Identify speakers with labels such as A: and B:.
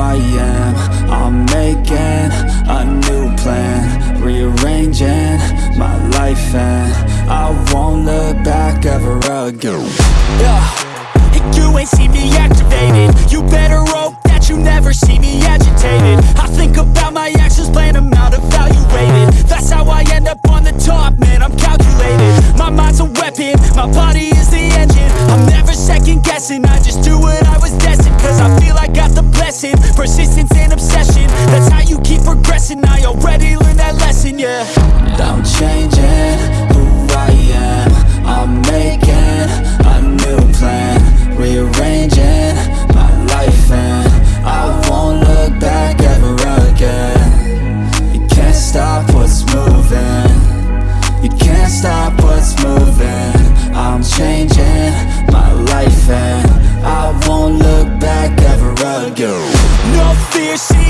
A: am. I'm making a new plan. Rearranging my life and I won't look back ever again.
B: Yeah, you ain't see me activated. You better hope that you never see me agitated. I think about my actions, plan them out, evaluated That's how I end up on the top, man, I'm calculated. My mind's a weapon, my body is the engine. I'm never second guessing, I just do what I was destined Cause I feel that lesson, yeah.
A: I'm changing who I am. I'm making a new plan. Rearranging my life and I won't look back ever again. You can't stop what's moving. You can't stop what's moving. I'm changing my life and I won't look back ever again.
B: No fear, see